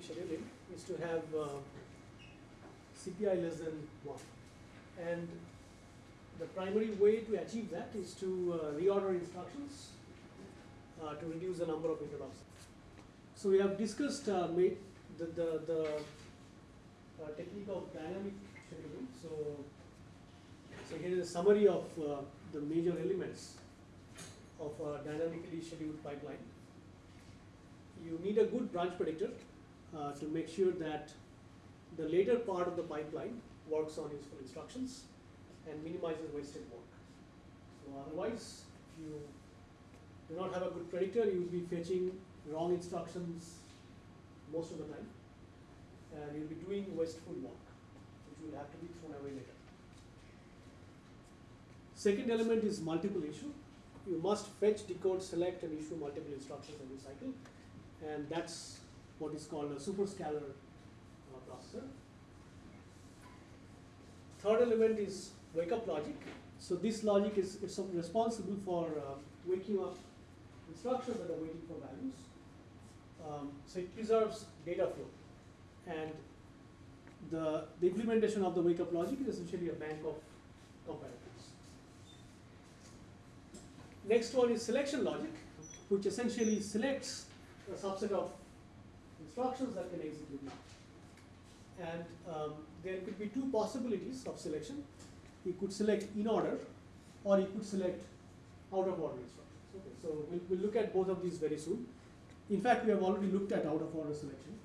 scheduling is to have uh, CPI less than 1. And the primary way to achieve that is to uh, reorder instructions uh, to reduce the number of interrupts. So we have discussed uh, the, the, the uh, technique of dynamic scheduling. So, so here is a summary of uh, the major elements of a dynamically scheduled pipeline. You need a good branch predictor Uh, to make sure that the later part of the pipeline works on useful instructions and minimizes wasted work. So otherwise, if you do not have a good predictor, you will be fetching wrong instructions most of the time, and you'll be doing wasteful work, which will have to be thrown away later. Second element is multiple issue. You must fetch, decode, select, and issue multiple instructions every cycle, and that's what is called a superscalar uh, processor. Third element is wake up logic. So this logic is, is responsible for uh, waking up instructions that are waiting for values. Um, so it preserves data flow. And the, the implementation of the wake up logic is essentially a bank of comparators. Next one is selection logic, which essentially selects a subset of instructions that can execute now. And um, there could be two possibilities of selection. You could select in order, or you could select out of order instructions. Okay, so we'll, we'll look at both of these very soon. In fact, we have already looked at out of order selection.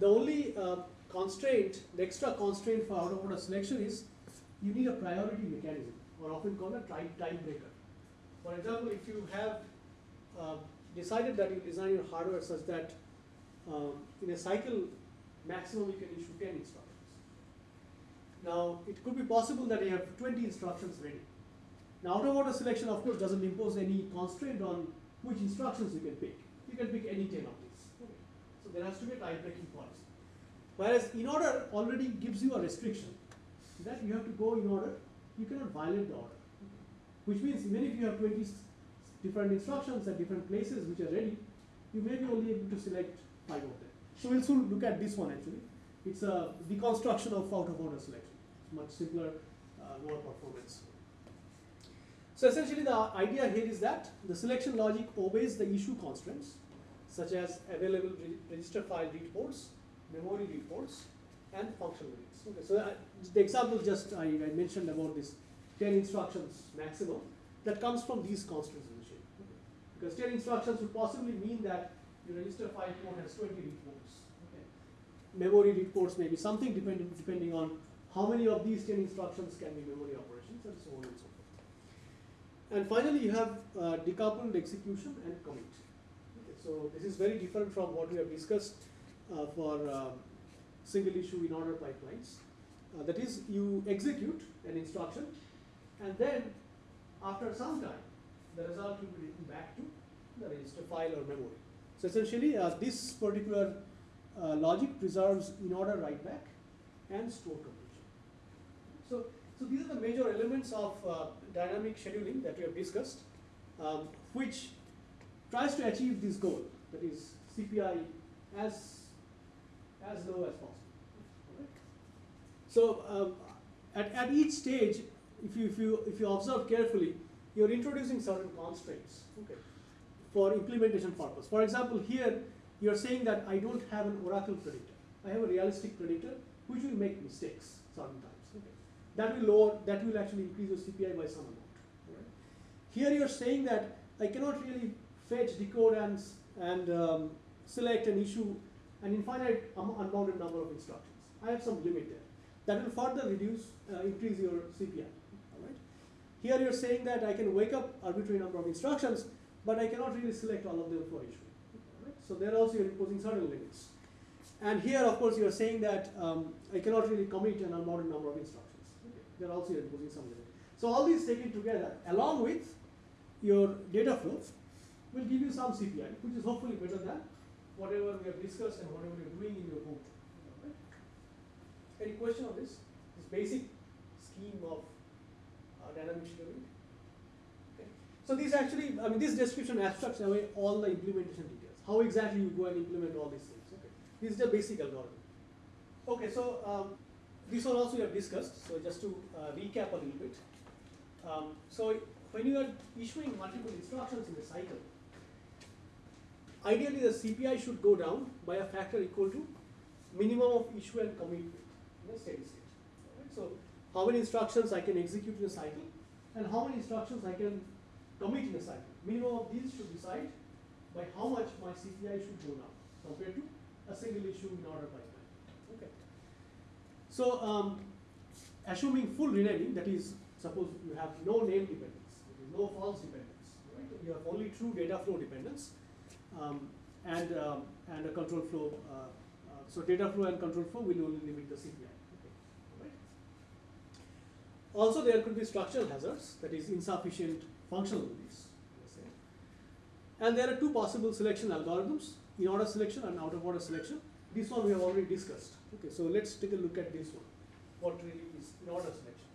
The only uh, constraint, the extra constraint for out of order selection is you need a priority mechanism, or often called a tie breaker. For example, if you have uh, decided that you design your hardware such that um, in a cycle maximum you can issue 10 instructions. Now, it could be possible that you have 20 instructions ready. Now, out of order selection, of course, doesn't impose any constraint on which instructions you can pick. You can pick any 10 of these. Okay. So, there has to be a tie breaking policy. Whereas, in order already gives you a restriction that you have to go in order, you cannot violate the order. Which means, even if you have 20 different instructions at different places which are ready, you may be only able to select So we'll soon look at this one actually. It's a deconstruction of out of order selection. It's much simpler, uh, lower performance. So essentially the idea here is that the selection logic obeys the issue constraints such as available re register file read ports, memory read ports, and functional reads. Okay, so uh, the example just I, I, mentioned about this 10 instructions maximum that comes from these constraints initially. Okay. Because 10 instructions would possibly mean that your register file port has 20 read ports. Okay. Memory read ports may be something depending, depending on how many of these 10 instructions can be memory operations and so on and so forth. And finally, you have uh, decoupled execution and commit. Okay, so this is very different from what we have discussed uh, for uh, single issue in order pipelines. Uh, that is, you execute an instruction, and then after some time, the result will be written back to the register file or memory. So essentially, uh, this particular uh, logic preserves in order write back and store completion. So, so these are the major elements of uh, dynamic scheduling that we have discussed, um, which tries to achieve this goal, that is CPI as, as low as possible. So um, at, at each stage, if you, if, you, if you observe carefully, you're introducing certain constraints. Okay for implementation purpose. For example, here you're saying that I don't have an oracle predictor. I have a realistic predictor which will make mistakes sometimes. Okay. That will lower, that will actually increase your CPI by some amount. Right? Here you're saying that I cannot really fetch, decode, and, and um, select and issue an infinite unbounded number of instructions. I have some limit there. That will further reduce, uh, increase your CPI. All right. Here you're saying that I can wake up arbitrary number of instructions but I cannot really select all of them for each Right? So there also you're imposing certain limits. And here, of course, you're saying that um, I cannot really commit an unbounded number of instructions. Okay. There also you're imposing some limit. So all these taken together, along with your data flow, will give you some CPI, which is hopefully better than whatever we have discussed and whatever you're doing in your home. Right? Any question on this? This basic scheme of uh, dynamic scheduling? So these actually, I mean, this description abstracts away all the implementation details. how exactly you go and implement all these things. Okay, this is the basic algorithm. Okay, so um, this one also we have discussed. So just to uh, recap a little bit. Um, so when you are issuing multiple instructions in a cycle, ideally the CPI should go down by a factor equal to minimum of issue and commit in a steady state. Alright, so how many instructions I can execute in a cycle and how many instructions I can commit in a cycle. Minimum of these should decide by how much my CPI should go down compared to a single issue in order pipeline. Okay. So um, assuming full renaming, that is, suppose you have no name dependence, no false dependence, right? You have only true data flow dependence, um, and um, and a control flow. Uh, uh, so data flow and control flow will only limit the CPI. Also, there could be structural hazards, that is insufficient functional beliefs. And there are two possible selection algorithms, in order selection and out of order selection. This one we have already discussed. Okay, so let's take a look at this one. What really is in order selection.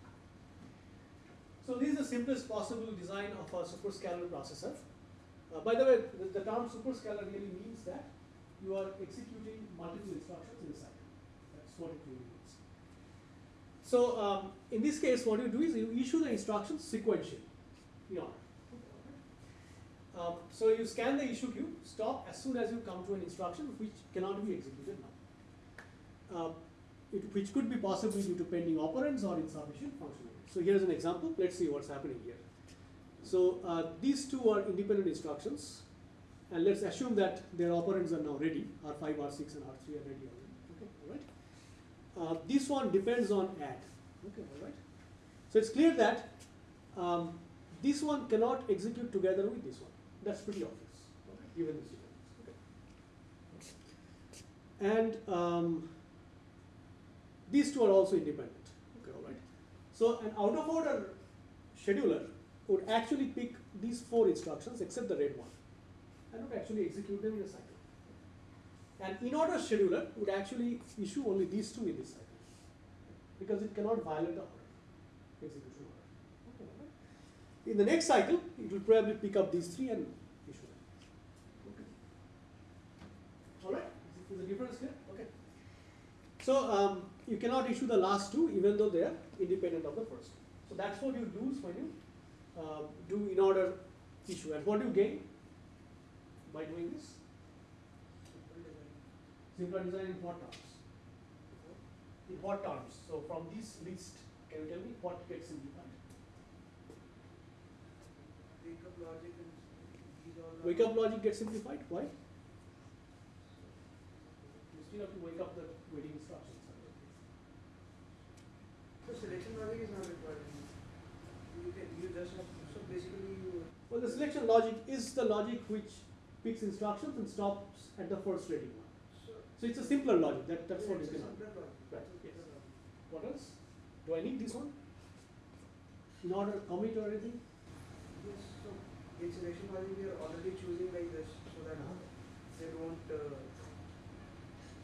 So this is the simplest possible design of a superscalar processor. Uh, by the way, the, the term superscalar really means that you are executing multiple instructions in a cycle. That's what it really means. So um, in this case, what you do is you issue the instructions sequentially Um, so you scan the issue queue, stop as soon as you come to an instruction which cannot be executed now. Uh, it, which could be possibly due to pending operands or insufficient functionality. So here's an example. Let's see what's happening here. So uh, these two are independent instructions, and let's assume that their operands are now ready. R5, R6, and R3 are ready already. Okay, all right. Uh, this one depends on add. Okay, all right. So it's clear that um, this one cannot execute together with this one. That's pretty obvious, okay, given this difference. Okay. And um, these two are also independent. Okay, all right. So an out of order scheduler would actually pick these four instructions except the red one and would actually execute them in a cycle. An in order scheduler would actually issue only these two in this cycle because it cannot violate the order, execution order. Okay. In the next cycle, it will probably pick up these three and issue them. Okay. All right, is the difference clear? Okay. So um, you cannot issue the last two even though they are independent of the first. So that's what you lose when you uh, do in order issue. And what do you gain by doing this? Simpler design in what terms? In what terms? So from this list, can you tell me what gets simplified? Wake up logic and these all. Wake up logic gets simplified. Why? You still have to wake up the waiting instructions. So selection logic is not required. You can, you just have, so basically you. Well, the selection logic is the logic which picks instructions and stops at the first ready one. So. So it's a simpler logic. That, that's yeah, what you it's a can. Right, yes. What else? Do I need this one? In order to commit or anything? Yes, so in selection logic we are already choosing like this, so that Uh-huh. they don't, uh.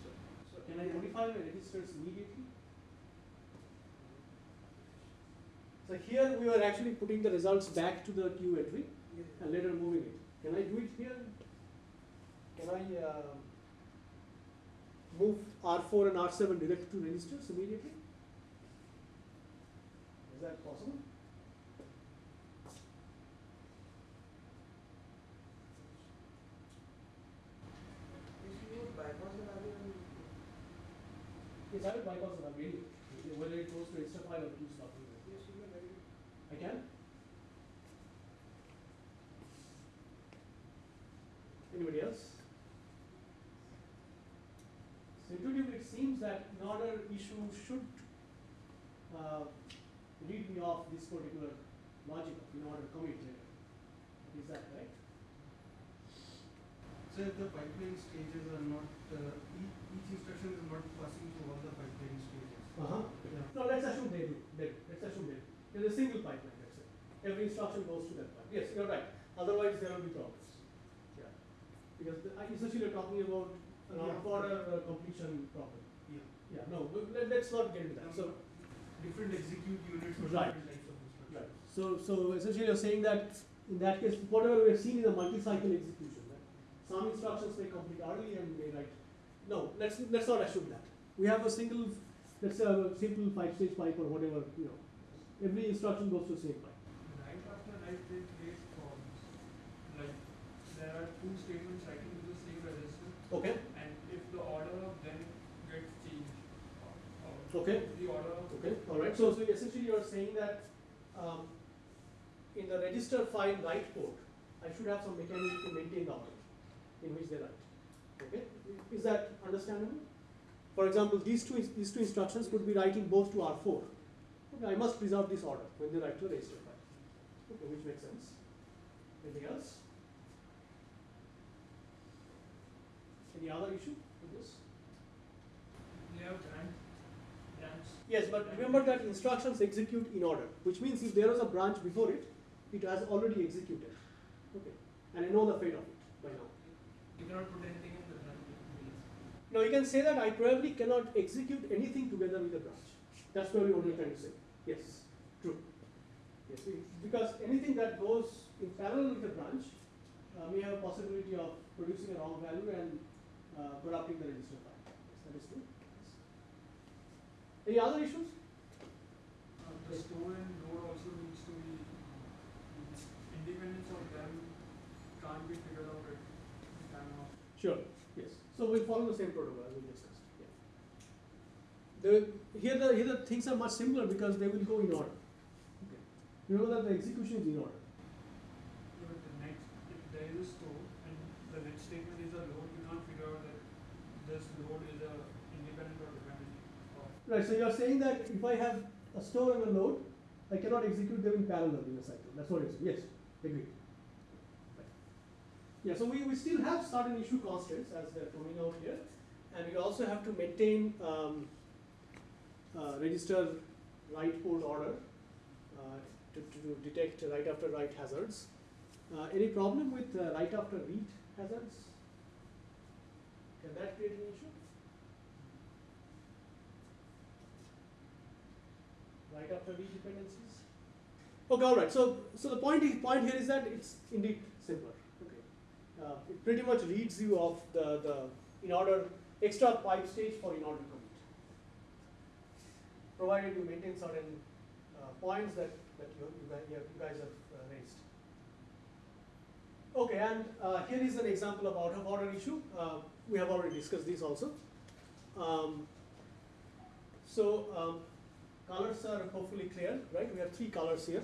So, so. Can I yeah. modify my registers immediately? So here we are actually putting the results back to the queue entry Yeah. and later moving it. Can I do it here? Can I uh, move R4 and R7 direct to registers immediately? Is that possible? If you bypass the value and. Yes, I will bypass the whether it goes to register file or to stop. Yes, you can write it. I can? Anybody else? So intuitively, it seems that in order issue should uh, read me off this particular logic of in order to commit later. Is that right? So if the pipeline stages are not, uh, instruction is not passing through all the pipeline stages. Uh-huh. No, let's assume they do. They do. Let's assume they do. There's a single pipeline, that's it. Every instruction goes to that pipeline. Yes, you're right. Otherwise, there will be problems. Yeah. Because the, essentially you're talking about an Yeah. order uh, completion problem. Yeah. Yeah, no, let, let's not get into that. So, Different execute units for Right. different types of instructions. right. So, so essentially you're saying that in that case, whatever we have seen is a multi-cycle execution, right? some instructions may complete early and may write. No, let's let's not assume that. We have a single, let's say a simple five-stage pipe or whatever, you know. Every instruction goes to the same pipe. Right after write they create forms. Like there are two statements writing to the same register Okay. and if the order of them gets changed. Okay. The order of. Okay. All right. So, so essentially, you are saying that um, in the register file write port, I should have some mechanism to maintain the order in which they write. Okay. Is that understandable? For example, these two these two instructions could be writing both to R4. Okay, I must preserve this order when they write to a register file. Okay, which makes sense. Anything else? Any other issue with this? They have branch, branch. Yes, but remember that instructions execute in order, which means if there was a branch before it, it has already executed. Okay, and I know the fate of it by now. You cannot put anything in the branch. Now you can say that I probably cannot execute anything together with the branch. That's probably what you're trying to say. Yes, true. Yes, because anything that goes in parallel with the branch uh, may have a possibility of producing a wrong value and uh, corrupting the register file. Yes, that is true. Yes. Any other issues? Uh, the store and load also needs to be, independence of them can't be figured out at the time of. Sure, yes. So we'll follow the same protocol as we discussed. Yeah. The, here the here the things are much simpler because they will go in order. Okay. know that the execution is in order. But the next, if there is a store and the next statement is a load, you can't figure out that this load is a independent or dependent. Right, so you are saying that if I have a store and a load, I cannot execute them in parallel in a cycle. That's what it is. Yes, agree. Right. Yeah, so we, we still have certain issue constraints as they're coming out here. And we also have to maintain um, uh, register write port order uh, to, to detect write after write hazards. Uh, any problem with uh, write after read hazards? Can that create an issue? write after read dependencies. Okay, all right. So, so the point point here is that it's indeed simpler. Uh, it pretty much reads you of the the in order extra pipe stage for in order commit, provided you maintain certain uh, points that that you you guys, have uh, raised. Okay, and here is an example of out of order issue. We have already discussed this also. Um, so. Um, colors are hopefully clear, right? We have three colors here.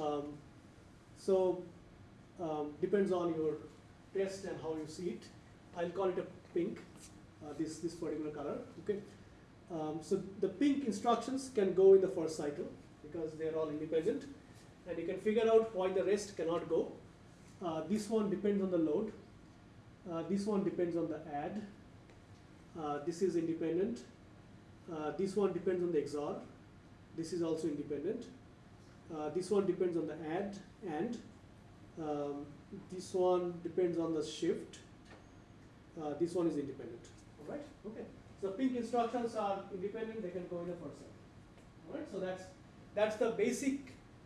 Um, so um, depends on your test and how you see it. I'll call it a pink, uh, this, this particular color, okay? Um, so the pink instructions can go in the first cycle because they're all independent and you can figure out why the rest cannot go. Uh, this one depends on the load. Uh, this one depends on the add. Uh, this is independent. Uh, this one depends on the XOR. This is also independent. Uh, this one depends on the add and. Um, this one depends on the shift. Uh, this one is independent. All right. Okay. So pink instructions are independent. They can go in first cycle. All right. So that's that's the basic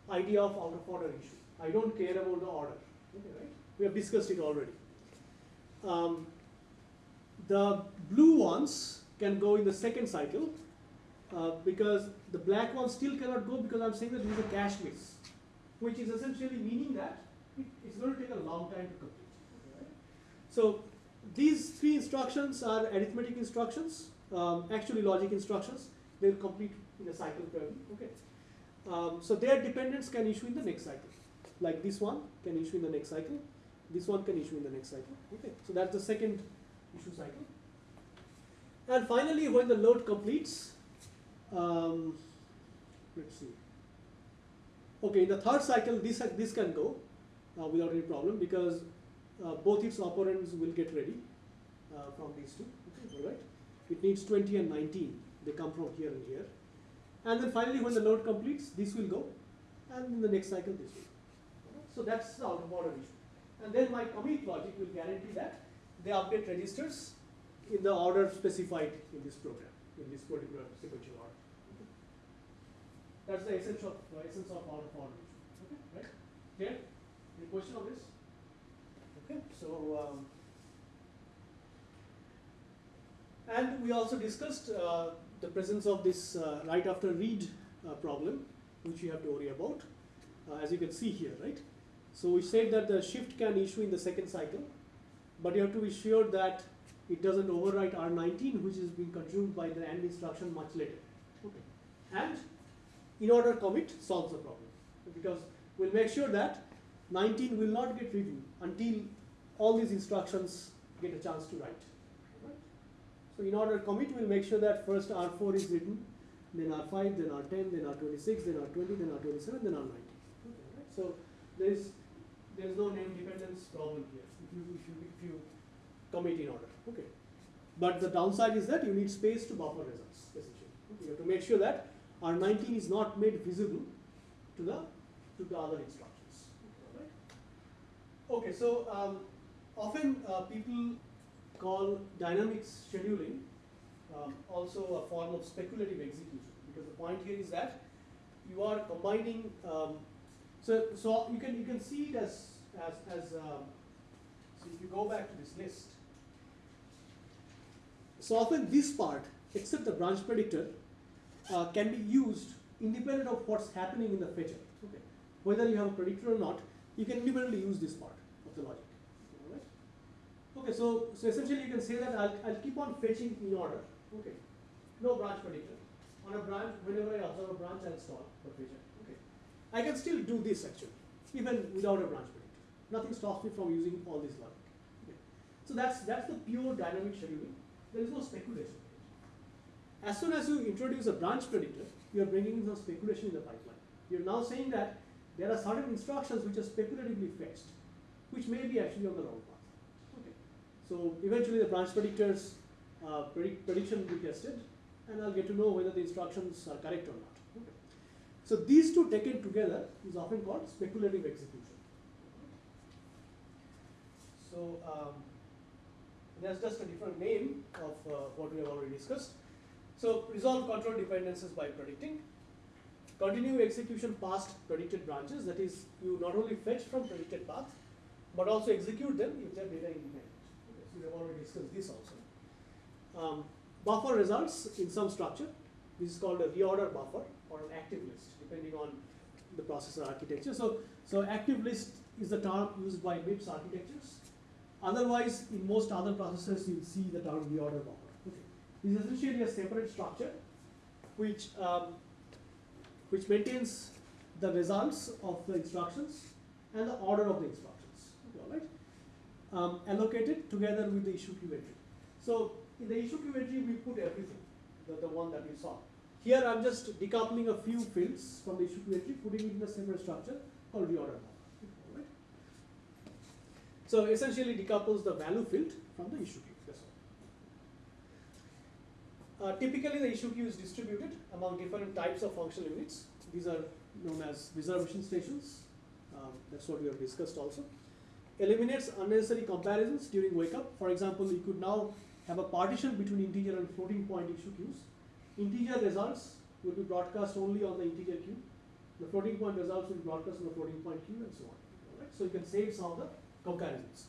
idea of out of order issue. I don't care about the order. Okay. Right. We have discussed it already. Um, the blue ones can go in the second cycle uh, because the black ones still cannot go because I'm saying that there is a cache miss, which is essentially meaning that it's going to take a long time to complete. Right? So these three instructions are arithmetic instructions, um, actually logic instructions. They'll complete in a cycle probably. Okay. Um, so their dependence can issue in the next cycle. Like this one can issue in the next cycle. This one can issue in the next cycle. Okay. So that's the second issue cycle. And finally, when the load completes, um, let's see. Okay, in the third cycle, this this can go without any problem because uh, both its operands will get ready uh, from these two. Okay, all right. It needs 20 and 19. They come from here and here. And then finally, when the load completes, this will go, and in the next cycle, this will. Go. Alright, So that's the out of order issue. And then my commit logic will guarantee that they update registers in the order specified in this program, in this particular sequential order. Okay. That's the essence of uh, essence of out of order issue. Okay, right? Clear? Question on this? Okay, so um, and we also discussed uh, the presence of this uh, write after read uh, problem, which you have to worry about, uh, as you can see here, right? So we said that the shift can issue in the second cycle, but you have to be sure that it doesn't overwrite R19, which is being consumed by the AND instruction much later. Okay. And in order commit solves the problem because we'll make sure that 19 will not get written until all these instructions get a chance to write. Right? So in order commit, we'll make sure that first R4 is written, then R5, then R10, then R26, then R20, then R27, then R19. Okay, right? So there is there is no name dependence problem here if you, if you, if you commit in order. Okay. But the downside is that you need space to buffer results, essentially. Okay. You have to make sure that R19 is not made visible to the to the other instructions. Okay, so um, often uh, people call dynamic scheduling um, also a form of speculative execution because the point here is that you are combining um, so so you can you can see it as as as um, so if you go back to this list so often this part except the branch predictor uh, can be used independent of what's happening in the fetcher okay? Whether you have a predictor or not you can independently use this part the logic. Alright. okay so so essentially you can say that I'll, I'll keep on fetching in order. Okay. No branch predictor on a branch whenever I observe a branch I'll stall for fetcher okay. I can still do this actually even without a branch predictor nothing stops me from using all this logic. Okay. so that's that's the pure dynamic scheduling. There is no speculation. As soon as you introduce a branch predictor, you are bringing in some speculation in the pipeline. You're now saying that there are certain instructions which are speculatively fetched, which may be actually on the wrong path. Okay. So eventually the branch predictors uh, predict, prediction will be tested, and I'll get to know whether the instructions are correct or not. Okay. So these two taken together is often called speculative execution. So um, that's just a different name of uh, what we have already discussed. So resolve control dependencies by predicting. Continue execution past predicted branches, that is, you not only fetch from predicted path, but also execute them if they are data independent. Okay, so we have already discussed this also. Um, buffer results in some structure. This is called a reorder buffer or an active list, depending on the processor architecture. So, so active list is the term used by MIPS architectures. Otherwise, in most other processors, you'll see the term reorder buffer is essentially a separate structure which, um, which maintains the results of the instructions and the order of the instructions? Um, allocated together with the issue queue entry. So in the issue queue entry, we put everything, the, the one that we saw. Here I'm just decoupling a few fields from the issue queue entry, putting it in a separate structure called reorder. Right? So essentially decouples the value field from the issue queue. Uh, typically, the issue queue is distributed among different types of functional units. These are known as reservation stations. Um, that's what we have discussed also. Eliminates unnecessary comparisons during wake up. For example, you could now have a partition between integer and floating point issue queues. Integer results will be broadcast only on the integer queue. The floating point results will be broadcast on the floating point queue and so on. Right? So you can save some of the comparisons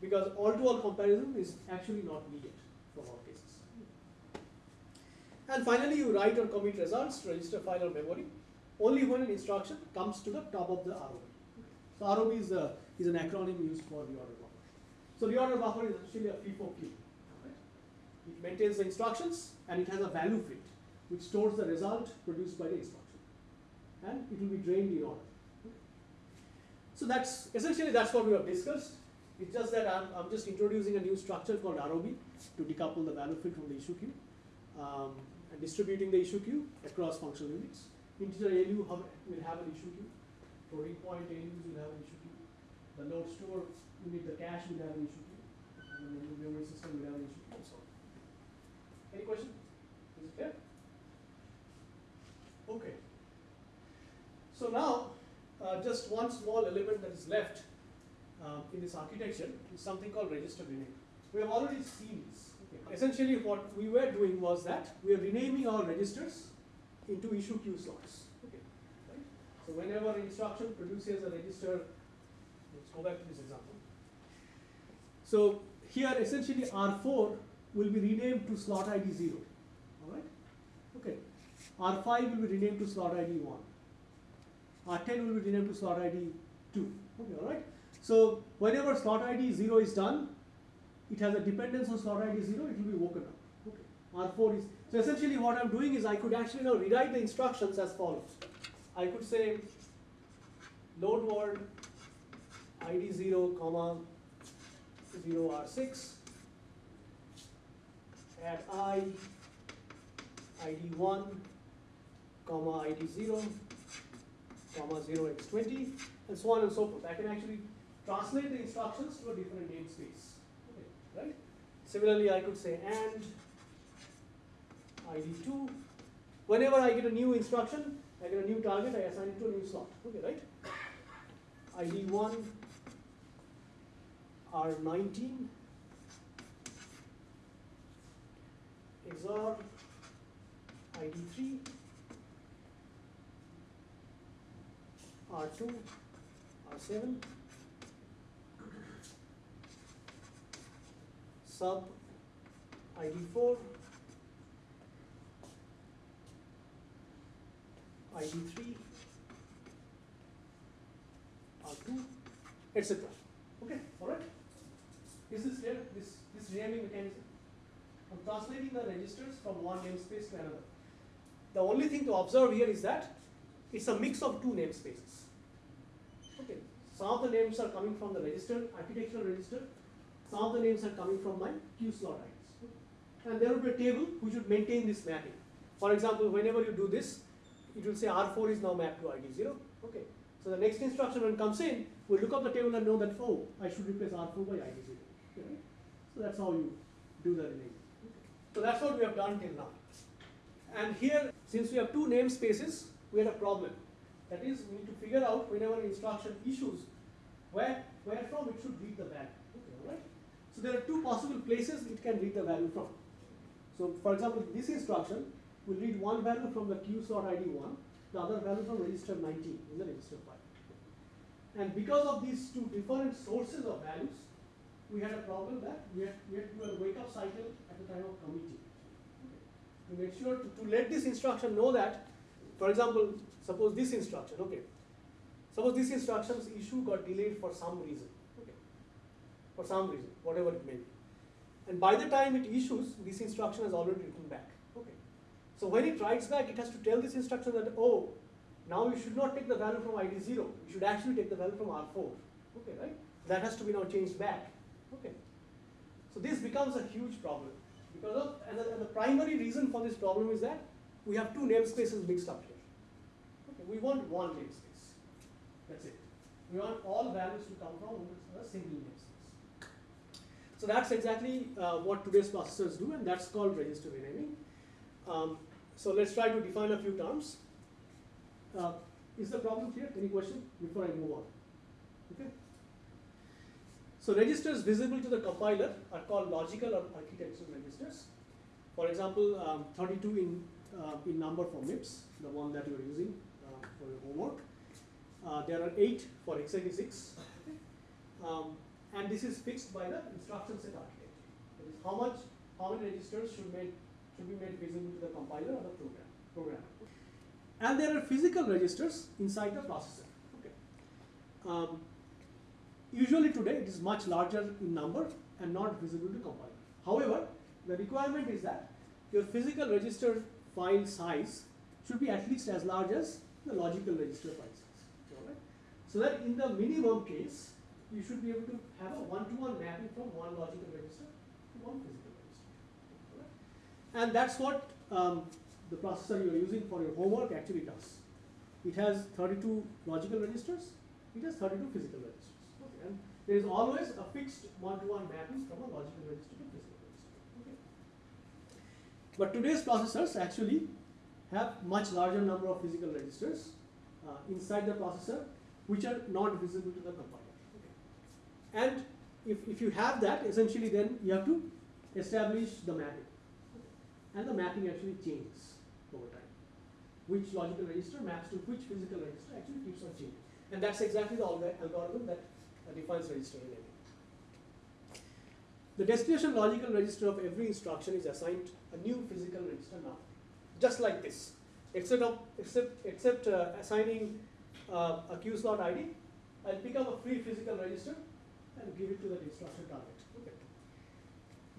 because all-to-all -all comparison is actually not needed for all cases. And finally, you write or commit results to register file or memory only when an instruction comes to the top of the ROB. So ROB is, a, is an acronym used for reorder buffer. So reorder buffer is actually a FIFO queue. Right? It maintains the instructions and it has a value field which stores the result produced by the instruction. And it will be drained in order. So that's essentially that's what we have discussed. It's just that I'm, I'm just introducing a new structure called ROB to decouple the value field from the issue queue. Um, and distributing the issue queue across functional units. Integer ALU will have an issue queue. Floating point ALUs will have an issue queue. The load store unit, the cache will have an issue queue. And the memory system will have an issue and so on. Any question? Is it clear? Okay. So now, uh, just one small element that is left uh, in this architecture is something called register rename. We have already seen this essentially what we were doing was that we are renaming our registers into issue queue slots. Okay. Right? So whenever instruction produces a register, go back to this example. So here essentially R4 will be renamed to slot ID 0. Alright? Okay. R5 will be renamed to slot ID 1. R10 will be renamed to slot ID 2. Okay, alright? So whenever slot ID 0 is done, it has a dependence on slot ID 0, it will be woken up. Okay. R4 is, so essentially what I'm doing is I could actually now rewrite the instructions as follows. I could say load word ID 0, comma 0 R6 add I ID 1 comma ID 0 comma 0x20 and so on and so forth. I can actually translate the instructions to a different namespace. Okay, right? Similarly, I could say and ID2. Whenever I get a new instruction, I get a new target, I assign it to a new slot. Okay, right? ID1 R19 XOR ID3 R2 R7 sub ID4 ID3 R2 etc. Alright? Is here. This, this renaming mechanism? I'm translating the registers from one namespace to another. The only thing to observe here is that it's a mix of two namespaces. Okay, some of the names are coming from the register, architectural register, some of the names are coming from my queue slot IDs. And there will be a table which would maintain this mapping. For example, whenever you do this, it will say R4 is now mapped to ID 0. Okay. So the next instruction when comes in, we look up the table and know that, oh, I should replace R4 by ID 0. Okay, So that's how you do the renaming. So that's what we have done till now. And here, since we have two namespaces, we had a problem. That is, we need to figure out whenever an instruction issues, where, where from it should read the value. Okay, right? So there are two possible places it can read the value from. So for example, this instruction will read one value from the queue slot ID 1, the other value from register 19 in the register file. And because of these two different sources of values, we had a problem that we had, we had to do a wake up cycle at the time of committing. To make sure to, to let this instruction know that, for example, suppose this instruction, okay, suppose this instruction's issue got delayed for some reason, okay, for some reason, whatever it may be. And by the time it issues, this instruction has already written back, okay. So when it writes back, it has to tell this instruction that, oh, now you should not take the value from ID 0, you should actually take the value from R4, okay, right? That has to be now changed back. Okay. So this becomes a huge problem because of and the, and the primary reason for this problem is that we have two namespaces mixed up here. Okay, we want one namespace. That's it. We want all values to come from a single namespace. So that's exactly uh, what today's processors do, and that's called register renaming. Um, so let's try to define a few terms. Uh, is the problem clear? Any question before I move on? Okay. So registers visible to the compiler are called logical or architectural registers. For example, um, 32 in, uh, in number for MIPS, the one that you are using uh, for your homework. Uh, there are 8 for x86. Um, and this is fixed by the instruction set architecture. That is how much, how many registers should, made, should be made visible to the compiler or the program, programmer. And there are physical registers inside the processor. Okay. Um, Usually today it is much larger in number and not visible to compiler. However, the requirement is that your physical register file size should be at least as large as the logical register file size. Alright? So that in the minimum case, you should be able to have a one-to-one -one mapping from one logical register to one physical register. Alright? And that's what um, the processor you are using for your homework actually does. It has 32 logical registers, it has 32 physical registers. There is always a fixed one-to-one mapping from a logical register to a physical register. Okay. But today's processors actually have much larger number of physical registers uh, inside the processor which are not visible to the compiler. Okay. And if, if you have that, essentially then you have to establish the mapping. Okay. And the mapping actually changes over time. Which logical register maps to which physical register actually keeps on changing. And that's exactly the algorithm that defines register renaming. the destination logical register of every instruction is assigned a new physical register now, just like this. Except of except except uh, assigning uh, a queue slot ID, I'll pick up a free physical register and give it to that instruction target.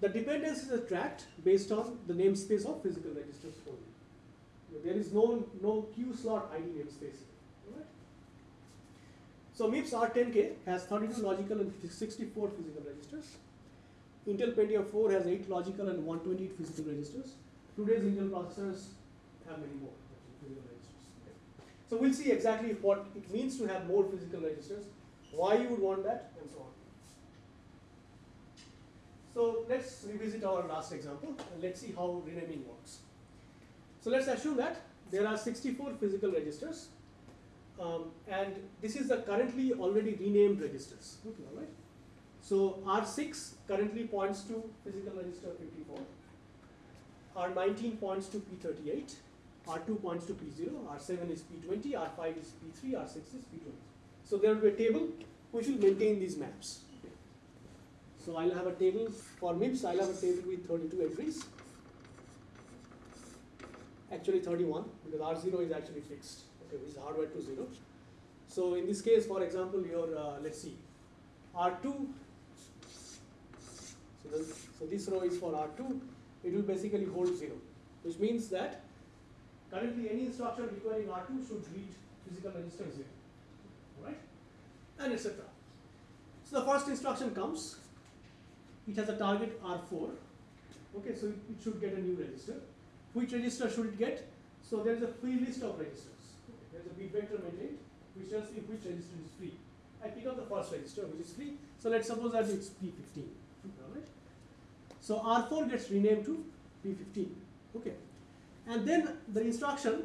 The dependencies are tracked based on the namespace of physical registers only. There is no no queue slot ID namespace. Alright. So MIPS R10K has 32 logical and 64 physical registers. Intel Pentium 4 has 8 logical and 128 physical registers. Today's Intel processors have many more physical registers. Okay. So we'll see exactly what it means to have more physical registers, why you would want that, and so on. So let's revisit our last example and let's see how renaming works. So let's assume that there are 64 physical registers um, and this is the currently already renamed registers. Okay, all right. So R6 currently points to physical register 54. R19 points to P38. R2 points to P0. R7 is P20. R5 is P3. R6 is P20. So there will be a table which will maintain these maps. So I'll have a table for MIPS. I'll have a table with 32 entries. Actually 31 because R0 is actually fixed. Okay, which is hardwired to zero. So in this case, for example, your uh, let's see, R2 so, the, so this row is for R2, it will basically hold 0, which means that currently any instruction requiring R2 should read physical register 0, right? And etc. So the first instruction comes, it has a target R4, okay, so it should get a new register. Which register should it get? So there is a free list of registers. Is a bit vector maintained, which tells me which register is free. I pick up the first register, which is free. So let's suppose that it's P15. Alright. So R4 gets renamed to P15. Okay. And then the instruction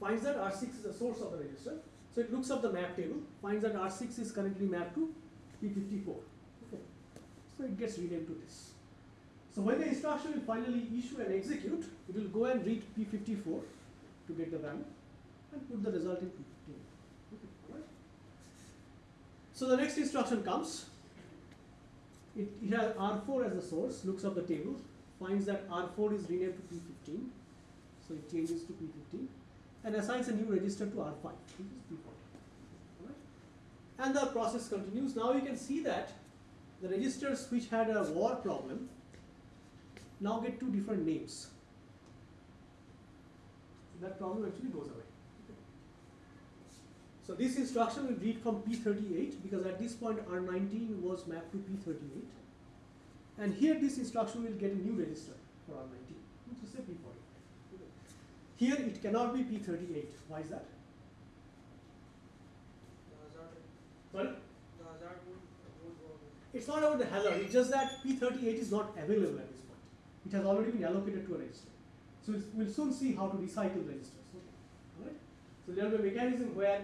finds that R6 is the source of the register. So it looks up the map table, finds that R6 is currently mapped to P54. Okay. So it gets renamed to this. So when the instruction will finally issue and execute, it will go and read P54 to get the value and put the result in P15. Okay. Alright. So the next instruction comes, it, it has R4 as the source, looks up the table, finds that R4 is renamed to P15, so it changes to P15, and assigns a new register to R5, which is P40. Alright? And the process continues. Now you can see that the registers which had a war problem now get two different names. That problem actually goes away. So this instruction will read from P38 because at this point R19 was mapped to P38. And here this instruction will get a new register for R19, which is a P40. Here it cannot be P38. Why is that? The hazard, Sorry? the hazard would, would go away. It's not about the hazard, it's just that P38 is not available at this point. It has already been allocated to a register. So we'll soon see how to recycle registers. Okay. Alright? So there will be a mechanism where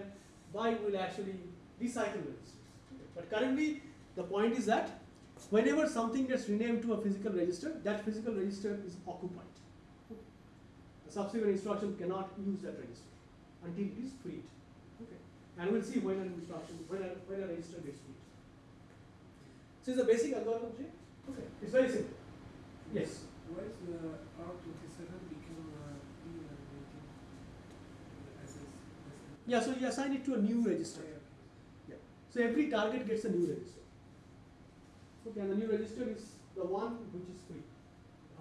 why we will actually recycle registers. But currently, the point is that whenever something gets renamed to a physical register, that physical register is occupied. The subsequent instruction cannot use that register until it is freed. Okay. And we'll see when an instruction, when a, when a register gets freed. So it's a basic algorithm, okay? It's very simple. Yes. Why is the R27 Yeah, so you assign it to a new register. Yeah. So every target gets a new register. Okay, and the new register is the one which is free.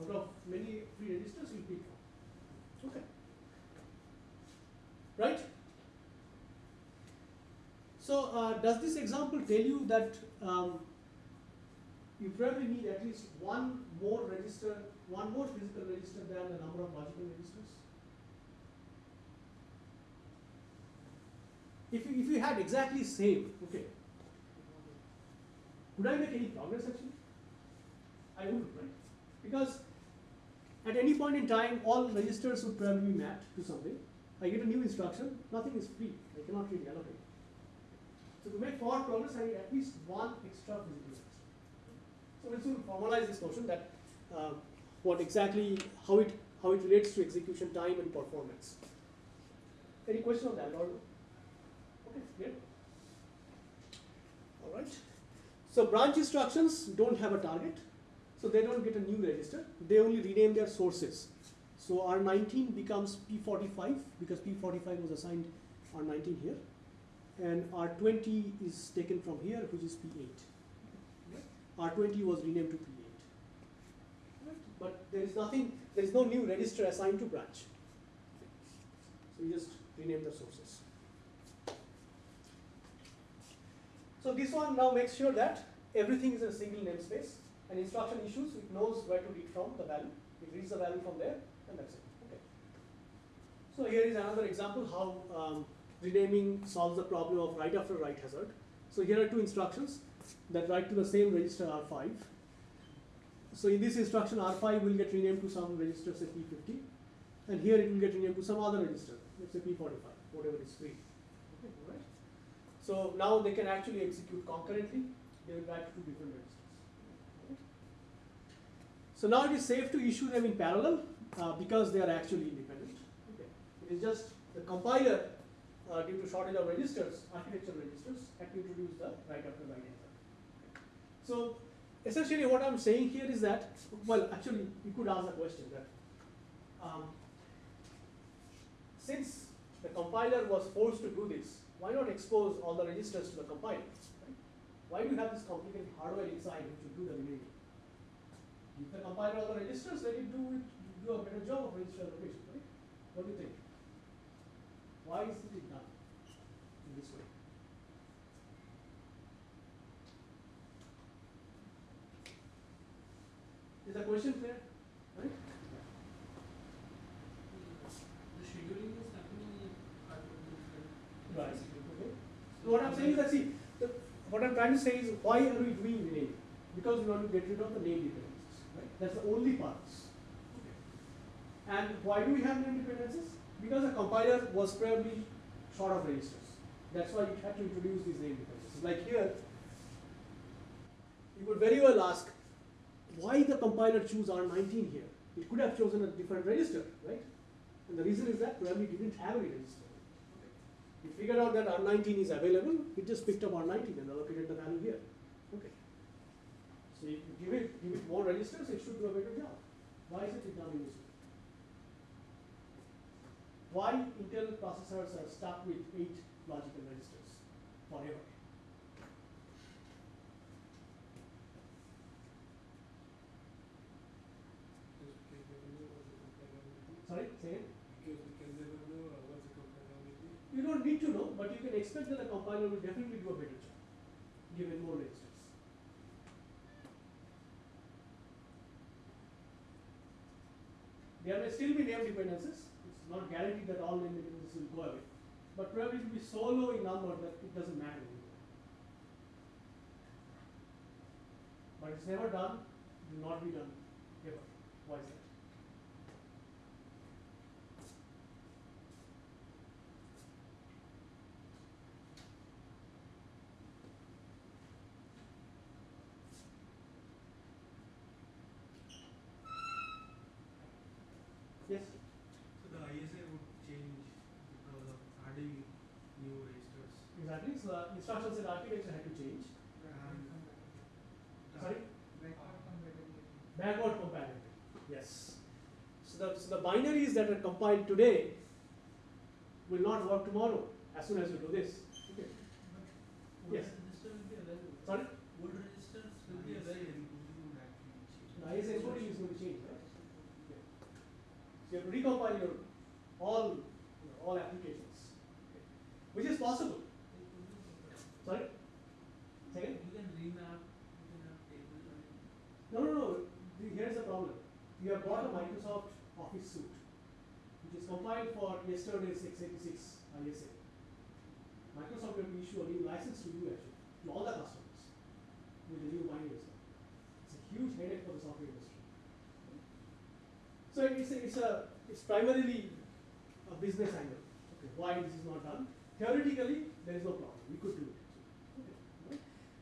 Out of many free registers, you pick one. Okay. Right? So, uh, does this example tell you that um, you probably need at least one more register, one more physical register than the number of logical registers? If you, if you had exactly same, okay, would I make any progress actually? I wouldn't, right? Because at any point in time, all registers would probably be mapped to something. I get a new instruction, nothing is free. I cannot really allocate. So to make forward progress, I need at least one extra physical register. So we'll soon formalize this notion that uh, what exactly, how it, how it relates to execution time and performance. Any question on that, or? Clear? All right. So branch instructions don't have a target, so they don't get a new register. They only rename their sources. So R19 becomes P45 because P45 was assigned R19 here, and R20 is taken from here, which is P8. R20 was renamed to P8. Right? But there is nothing, there is no new register assigned to branch. So you just rename the sources. So this one now makes sure that everything is in a single namespace. And instruction issues, it knows where to read from the value. It reads the value from there, and that's it. Okay. So here is another example how um, renaming solves the problem of write after write hazard. So here are two instructions that write to the same register R5. So in this instruction, R5 will get renamed to some register, say P50, and here it will get renamed to some other register, let's say P45, whatever is free. Right. So now they can actually execute concurrently. They will write to two different registers. Okay. So now it is safe to issue them in parallel uh, because they are actually independent. Okay. It is just the compiler, uh, due to shortage of registers, architecture registers, had to introduce the write after write answer. So essentially what I'm saying here is that, well, actually you could ask the question that um, since the compiler was forced to do this, why not expose all the registers to the compiler? Right? Why do you have this complicated hardware inside which will do the renaming? Give the compiler all the registers, let it do it, do a better job of register allocation, right? What do you think? Why isn't it done in this way? Is the question clear? Right? The scheduling is happening at the Right. Okay. So what I'm saying is that see, the, what I'm trying to say is why are we doing renaming? Because we want to get rid of the name dependencies, right? That's the only purpose. Okay. And why do we have name dependencies? Because the compiler was probably short of registers. That's why you had to introduce these name dependencies. Like here, you could very well ask, why the compiler choose R19 here? It could have chosen a different register, right? And the reason is that probably it didn't have any register. It figured out that R19 is available, it just picked up R19 and allocated the value here. Okay. So if you give it, give it more registers, it should do a better job. Why is it done in? Why Intel processors are stuck with eight logical registers forever? Sorry, say again? Because we can never know uh, what the compiler will do. You don't need to know, but you can expect that the compiler will definitely do a better job, given more registers. There may still be name dependencies. It's not guaranteed that all name dependencies will go away, but probably it will be so low in number that it doesn't matter anymore. But it's never done, It will not be done ever. Why is that? Yes? So the ISA would change because of adding new registers. Uh, exactly. So the instruction set architecture had to change. Sorry? Backward compatibility. Yes. So the, so the binaries that are compiled today will not work tomorrow as soon as you do this. Okay. Yes. register will be available. Sorry? Old registers will be available. The ISA encoding is going to change, right? Okay. So you have to recompile your all you know, all applications, okay. which is possible. Sorry. Second. You can remap, you can have table, I mean, No, no, no. The- Here's the problem. You have bought a Microsoft Office suite, compiled for yesterday's x86 ISA. Microsoft will issue a new license to you actually, to all the customers, with the new binary as. It's a huge headache for the software industry. So it's a, it's a, it's primarily a business angle. Okay, why this is not done? Theoretically, there is no problem. We could do it. Okay.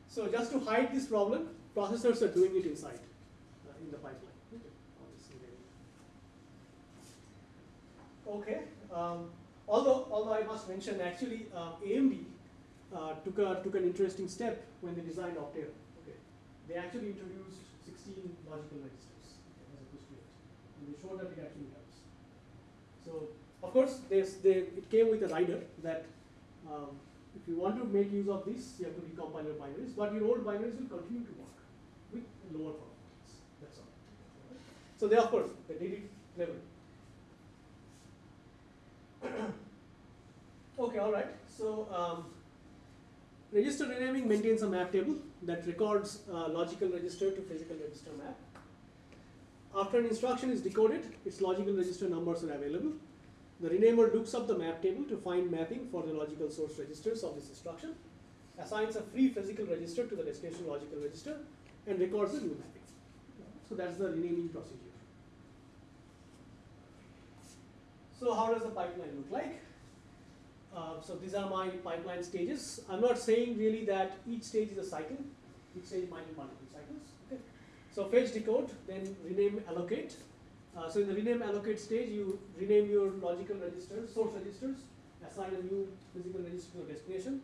So just to hide this problem, processors are doing it inside, uh, in the pipeline. Okay, on this array. Okay. Um, although, although I must mention, actually, uh, AMD uh, took a took an interesting step when they designed Opteron. Okay, they actually introduced 16 logical registers as opposed to 8. And they showed that it actually helps. So, of course, they, it came with a rider that um, if you want to make use of this, you have to recompile your binaries, but your old binaries will continue to work with lower performance. That's all. So they, of course, they did it cleverly. okay, all right. So um, register renaming maintains a map table that records uh, logical register to physical register map. After an instruction is decoded, its logical register numbers are available. The renamer looks up the map table to find mapping for the logical source registers of this instruction, assigns a free physical register to the destination logical register, and records the new mapping. So that's the renaming procedure. So how does the pipeline look like? Uh, so these are my pipeline stages. I'm not saying really that each stage is a cycle. Each stage might be multiple cycles. Okay. So fetch, decode, then rename, allocate. Uh, so in the rename, allocate stage, you rename your logical registers, source registers, assign a new physical register to the destination.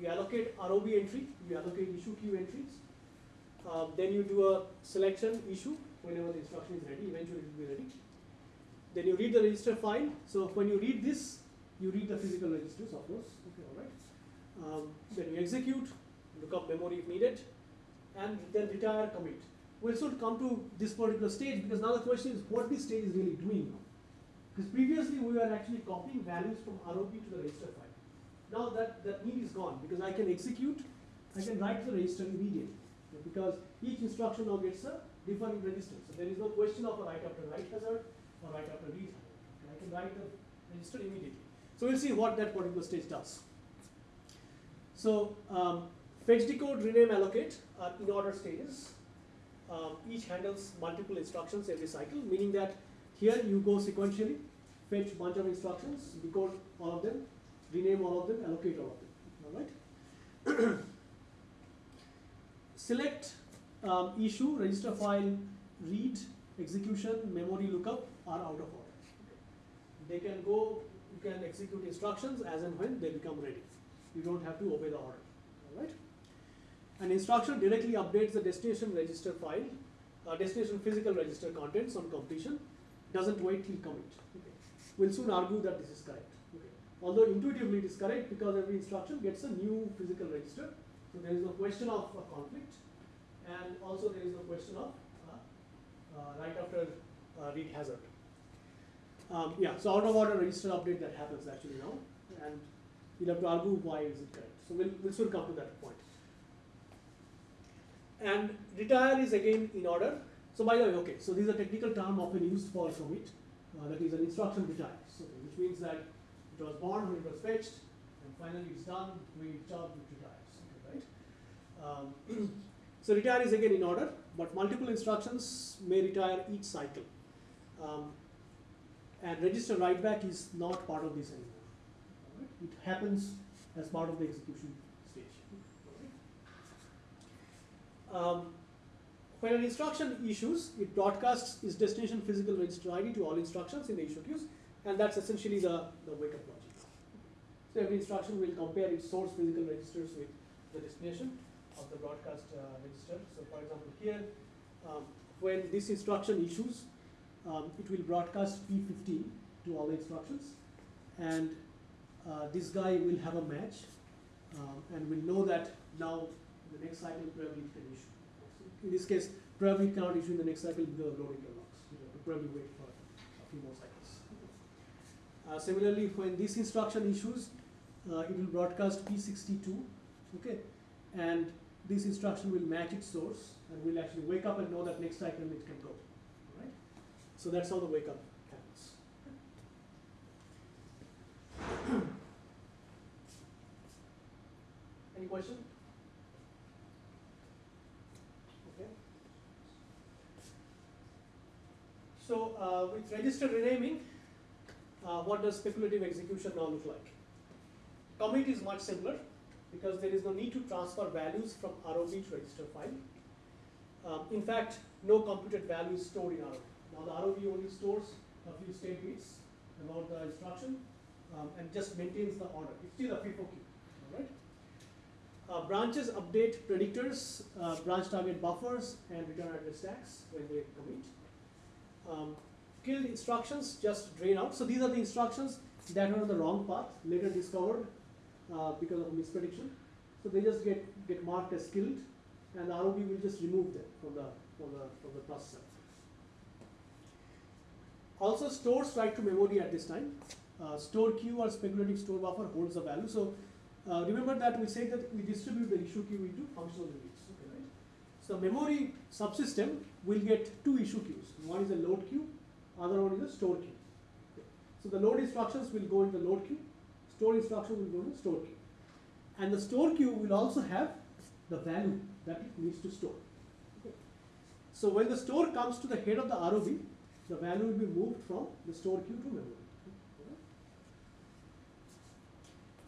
You allocate ROB entry. You allocate issue queue entries. Uh, then you do a selection issue whenever the instruction is ready. Eventually, it will be ready. Then you read the register file. So when you read this, you read the physical registers, of course. Okay, all right. Um, then you execute, look up memory if needed, and then retire commit. We'll soon come to this particular stage because now the question is what this stage is really doing now. Because previously we were actually copying values from ROB to the register file. Now that, that need is gone because I can execute, I can write the register immediately. Because each instruction now gets a different register. So there is no question of a write after write hazard or write after read hazard. I can write the register immediately. So we'll see what that particular stage does. So um, fetch, decode, rename, allocate are in order stages. Um, each handles multiple instructions every cycle, meaning that here you go sequentially, fetch bunch of instructions, decode all of them, rename all of them, allocate all of them. All right. Select um, issue, register file, read, execution, memory lookup are out of order. They can go, you can execute instructions as and when they become ready. You don't have to obey the order. All write. An instruction directly updates the destination register file, uh, destination physical register contents on completion, doesn't wait till commit. Okay. We'll soon argue that this is correct. Okay. Although intuitively it is correct because every instruction gets a new physical register, so there is no question of a conflict, and also there is no question of uh, uh, right after uh, read hazard. Um, yeah, so out of order register update that happens actually now, and we'll have to argue why is it correct. So we'll, we'll soon come to that point. And retire is again in order. So by the way, okay, so this is a technical term often used for commit, uh, that is an instruction retires, okay, which means that it was born when it was fetched, and finally it's done, doing its job, it retires, okay, right? Um, so retire is again in order, but multiple instructions may retire each cycle. Um, and register write back is not part of this anymore. Alright? It happens as part of the execution stage. Um, when an instruction issues, it broadcasts its destination physical register ID to all instructions in the issue queues, and that's essentially the, the wake up logic. So every instruction will compare its source physical registers with the destination of the broadcast uh, register. So for example, here, um, when this instruction issues, um, it will broadcast P15 to all the instructions, and uh, this guy will have a match, um, and will know that now the next cycle probably can issue. In this case, probably cannot issue in the next cycle because of loading interlocks. You have to probably wait for a few more cycles. Uh, similarly, when this instruction issues, uh, it will broadcast P62, okay, and this instruction will match its source and will actually wake up and know that next cycle it can go. So that's how the wake up happens. Any question? Okay. So uh, with register renaming, uh, what does speculative execution now look like? Commit is much simpler because there is no need to transfer values from ROB to register file. Um, in fact, no computed value is stored in ROB. Now the ROB only stores a few state bits about the instruction um, and just maintains the order. It's still a FIFO queue, all right? Uh, branches update predictors, uh, branch target buffers, and return address stacks when they commit. Um, killed instructions just drain out. So these are the instructions that are on the wrong path, later discovered uh, because of a misprediction. So they just get, get marked as killed, and the ROB will just remove them from the, from the, from the processor. Also stores write to memory at this time. Uh, store queue or speculative store buffer holds the value. So uh, remember that we say that we distribute the issue queue into functional units. Okay, right? So memory subsystem will get two issue queues. One is a load queue, other one is a store queue. So the load instructions will go in the load queue, store instruction will go in the store queue. And the store queue will also have the value that it needs to store. Okay. So when the store comes to the head of the ROB, the value will be moved from the store queue to memory.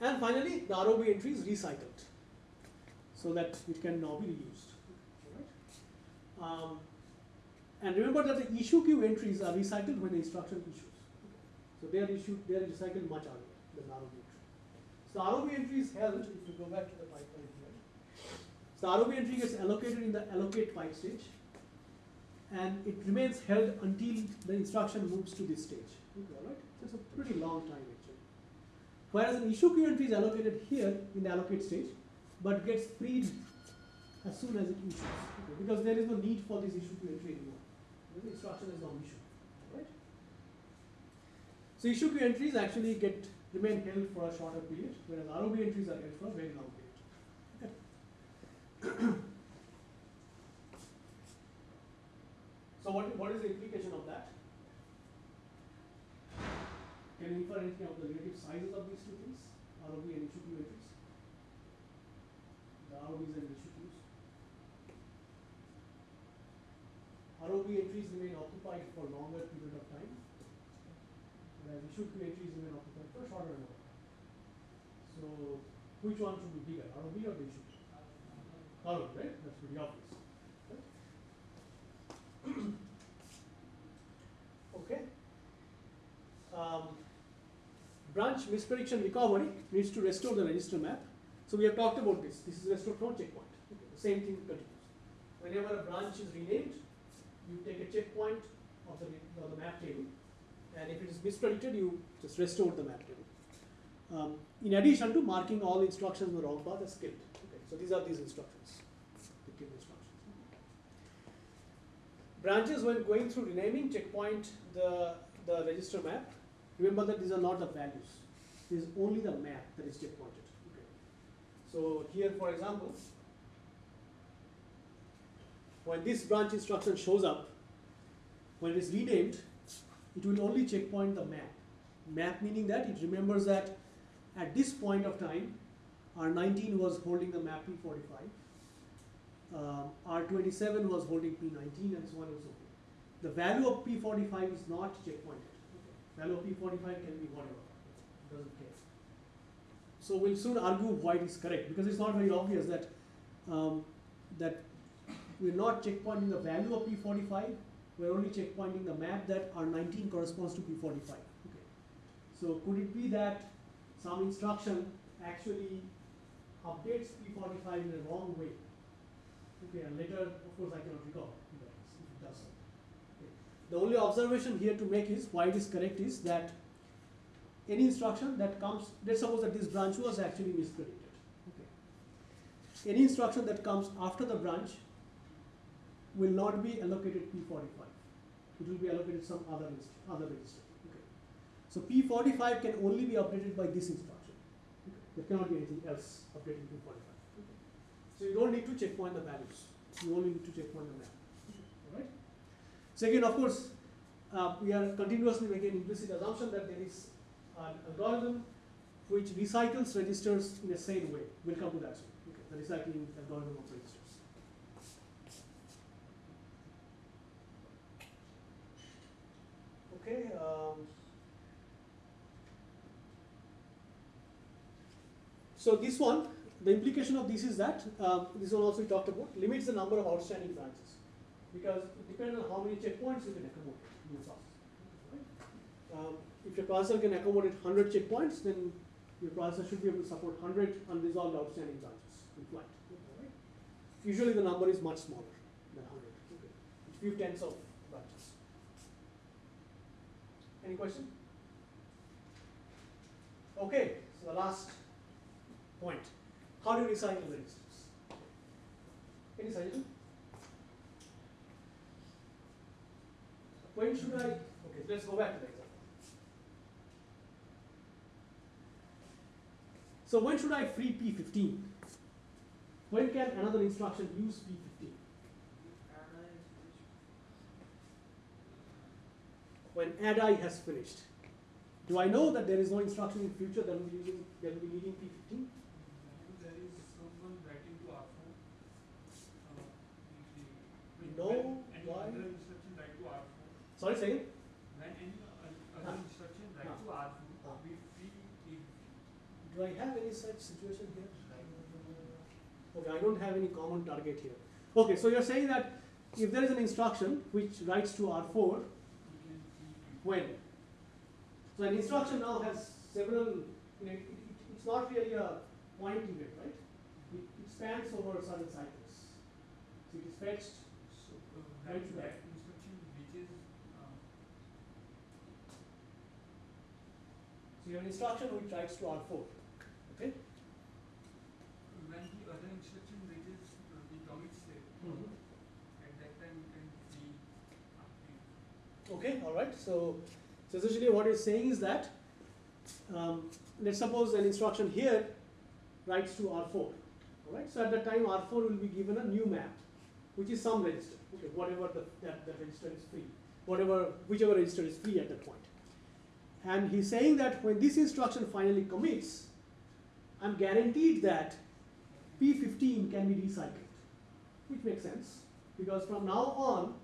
And finally, the ROB entry is recycled so that it can now be reused. Um, and remember that the issue queue entries are recycled when the instruction issues. So they are issued, they are recycled much earlier than the ROB entry. So the ROB entry is held, if you go back to the pipeline here. So the ROB entry gets allocated in the allocate pipe stage and it remains held until the instruction moves to this stage. Okay, right? So it's a pretty long time actually. Whereas an issue queue entry is allocated here in the allocate stage, but gets freed as soon as it issues. Okay, because there is no need for this issue queue entry anymore. The instruction is now issued. Right? So issue queue entries actually get remain held for a shorter period, whereas ROB entries are held for a very long period. Okay. So what, what is implication of that? Can infer anything of the relative sizes of these two things, ROB and queue entries? The ROBs and queues. ROB entries remain occupied for longer period of time, whereas queue entries remain occupied for shorter amount. of time. So which one should be bigger, ROB or the? ROB, right? That's pretty obvious. right? Okay. Um, branch misprediction recovery needs to restore the register map. So we have talked about this. This is restored from checkpoint. Okay. The same thing continues. Whenever a branch is renamed, you take a checkpoint of the, of the map table, and if it is mispredicted, you just restore the map table. Um, in addition to marking all instructions in the wrong path as killed. Okay. So these are these instructions, the killed instructions. Branches, when going through renaming, checkpoint the, the register map. Remember that these are not the values. This is only the map that is checkpointed. Okay. So here, for example, when this branch instruction shows up, when it is renamed, it will only checkpoint the map. Map meaning that it remembers that at this point of time, R19 was holding the map P45 uh, R27 was holding P19 and so on and so forth. The value of P45 is not checkpointed. Of P45 can be whatever, it doesn't care. So we'll soon argue why it is correct because it's not very obvious that um, that we're not checkpointing the value of P45, we're only checkpointing the map that R19 corresponds to P45. Okay. So could it be that some instruction actually updates P45 in the wrong way? Okay, and later, of course, I cannot recall if it does so. Okay. The only observation here to make is why it is correct is that any instruction that comes, let's suppose that this branch was actually mispredicted. Okay. Any instruction that comes after the branch will not be allocated P45. It will be allocated some other other register. Okay. So P45 can only be updated by this instruction. Okay. There cannot be anything else updating P45. Okay. So you don't need to checkpoint the values. You only need to checkpoint the map. Again, of course, uh, we are continuously making implicit assumption that there is an algorithm which recycles registers in the same way. We'll come to that soon. Okay. The recycling algorithm of registers. Okay. Um, so this one, the implication of this is that um, this one also we talked about limits the number of outstanding branches because it depends on how many checkpoints you can accommodate in your? Um, if your processor can accommodate 100 checkpoints, then your processor should be able to support 100 unresolved outstanding branches. in flight. Usually the number is much smaller than 100. Okay. It's few tens of branches. Any question? Okay, so the last point. How do you recycle the registers? Any suggestion? When should I, okay, let's go back to the example. So when should I free P15? When can another instruction use P15? When ADI has finished. Do I know that there is no instruction in future that will be using, that will be needing P15? There is someone writing to R four. Uh, usually, when- No, why? other instruction write to R four, Sorry, say again? when any o- other instruction write Huh. to R four, we free. Do I have any such situation here? Okay, I don't have any common target here. Okay, so you're saying that if there is an instruction which writes to R4, We can free it. when? So an instruction now has several, you know, it, it, it's not really a point event, right? It, it spans over certain cycles. So it is fetched, So, uh, When that, should I- that instruction which is, uh, so you have an instruction which writes to R4, okay? when the other instruction reaches uh, the commit state, at that time you can uh. Okay, all right. So, so essentially what it's saying is that, um, let's suppose an instruction here writes to R4. All right. So at that time R4 will be given a new map, which is some register. Okay, whatever the, that, that register is free, whatever whichever register is free at that point. And he's saying that when this instruction finally commits, I'm guaranteed that P15 can be recycled, which makes sense because from now on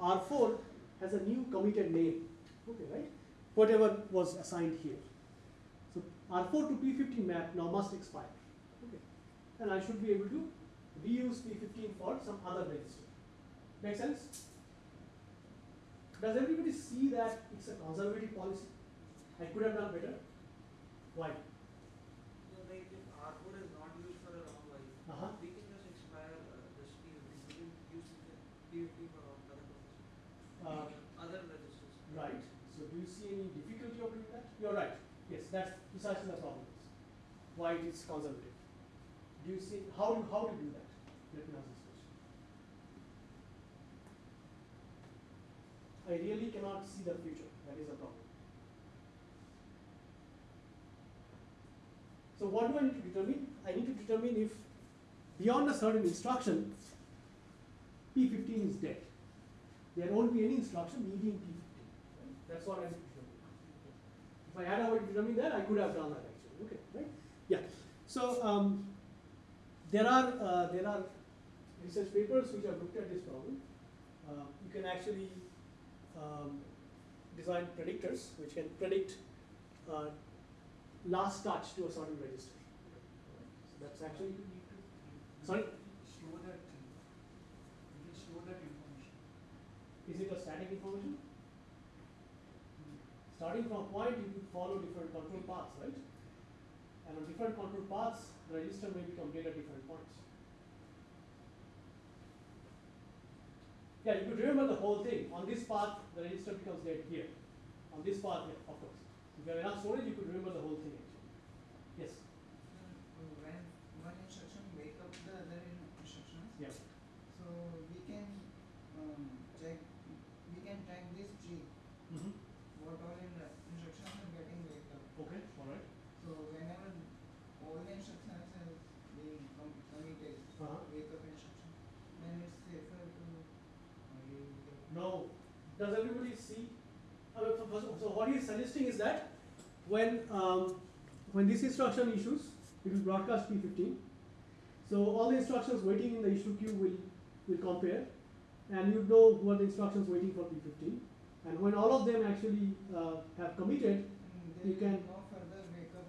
R4 has a new committed name, okay, right? Whatever was assigned here. So R4 to P15 map now must expire, okay? And I should be able to reuse P15 for some other register. Make sense? Does everybody see that it's a conservative policy? I could have done better. Why? So like if R four is not used for a long while, Uh-huh. we can just expire uh, this P we can use the for all other purposes. Uh, Other registers. Right. So do you see any difficulty of doing that? You're right. Yes, that's precisely the problem. is Why it is conservative. Do you see how do how you do that? Let me ask this question. I really cannot see the future. That is a problem. So what do I need to determine? I need to determine if beyond a certain instruction, P15 is dead. There won't be any instruction needing P15. Right? That's what I need to determine. If I had to determine that, I could have done that actually. Okay, right? Yeah. So um, there are uh, there are research papers which have looked at this problem. Uh, you can actually um, design predictors which can predict uh, last touch to a certain register. So that's actually Sorry? Store that, you can store that information. is it a static information? Hmm. Starting from point, you could follow different control paths, right? And on different control paths, the register may become dead at different points. Yeah, you could remember the whole thing. On this path, the register becomes dead here. On this path, yeah, of course. If you have enough storage, you could remember the whole thing actually. Yes. When one instruction wake up the other in- instructions, Yeah. so we can um, check, we can track this tree, Mm-hmm. what all in the instructions are getting waked up. Okay. All right. So whenever all the instructions are being com- committed, Uh-huh. wake up instruction, then it's safer to uh, use the No. Does everybody see? Uh, so, what he is suggesting is that when um, when this instruction issues, it will broadcast P15. So all the instructions waiting in the issue queue will will compare, and you know who are the instructions waiting for P15. And when all of them actually uh, have committed, Mm, You can- no further wake up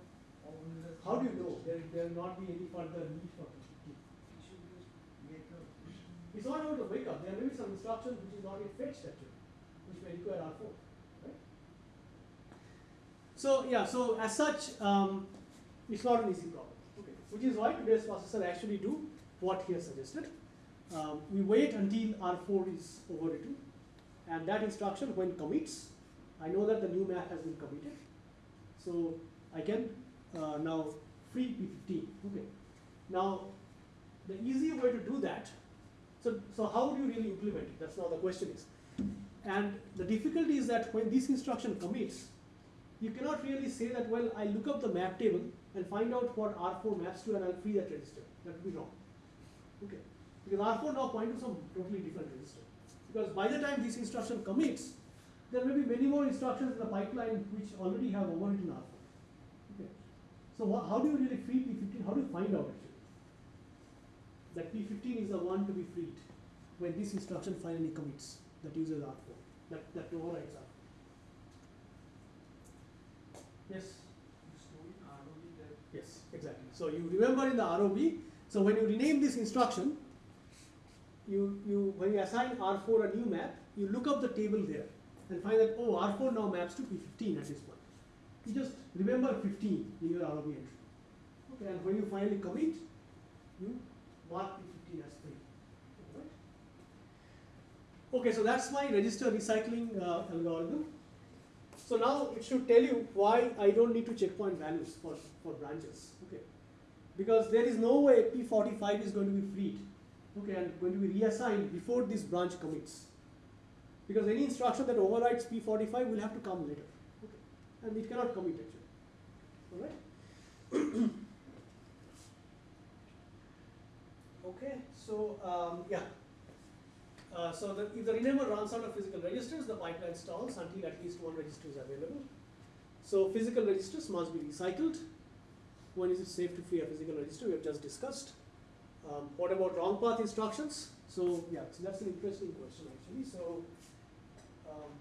how do you know there there will not be any further need for P15? We should use Wake up. It's not about the wake up. There may be some instruction which is not yet fetched actually, which may require R4, right? So yeah, so as such, um, it's not an easy problem. Okay. which is why today's processor actually do what he has suggested. Um, we wait until R4 is overwritten, and that instruction when commits, I know that the new map has been committed, so I can uh, now free P15. Okay. Now, the easy way to do that. So, so how do you really implement it? That's now the question is. And the difficulty is that when this instruction commits, you cannot really say that, well, I look up the map table and find out what R4 maps to and I'll free that register. That would be wrong. Okay. Because R4 now point to some totally different register. Because by the time this instruction commits, there may be many more instructions in the pipeline which already have overwritten R4. Okay. So how do you really free P15? How do you find out actually? That P15 is the one to be freed when this instruction finally commits that uses R4, that, that overrides R4. Yes? Yes, exactly. So you remember in the ROB, so when you rename this instruction, you, you when you assign R4 a new map, you look up the table there and find that oh R4 now maps to P15 at this point. You just remember 15 in your ROB entry. Okay, and when you finally commit, you mark P15 as free. Alright? Okay, so that's my register recycling uh, algorithm. So now it should tell you why I don't need to checkpoint values for, for branches. Okay. Because there is no way P45 is going to be freed. Okay, and going to be reassigned before this branch commits. Because any instruction that overrides P45 will have to come later. Okay. And it cannot commit actually. Alright? okay, so um, yeah. Uh, so the, if the rename runs out of physical registers, the pipeline stalls until at least one register is available. So physical registers must be recycled. When is it safe to free a physical register? We have just discussed. Um, what about wrong path instructions? So yeah, so that's an interesting question actually. So um,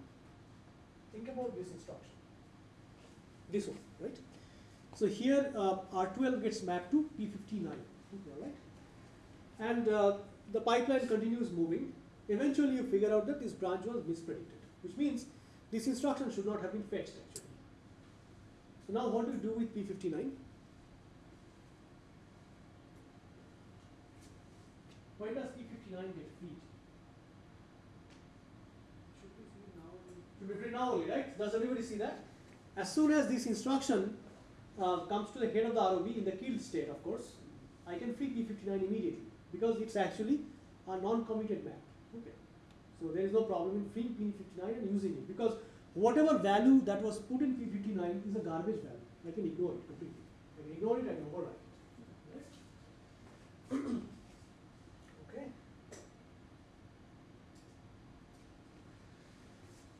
think about this instruction. This one, right? So here uh, R12 gets mapped to P59, okay, all right? And uh, the pipeline continues moving. Eventually you figure out that this branch was mispredicted, which means this instruction should not have been fetched actually. So now what do you do with P59? When does P59 get freed? Should be free now. Should be freed now only, right? Does everybody see that? As soon as this instruction uh, comes to the head of the ROB in the killed state, of course, I can free P59 immediately because it's actually a non-committed map. So there is no problem in freeing P59 and using it because whatever value that was put in P59 is a garbage value. I can ignore it completely. I can ignore it and overwrite it. Right? okay.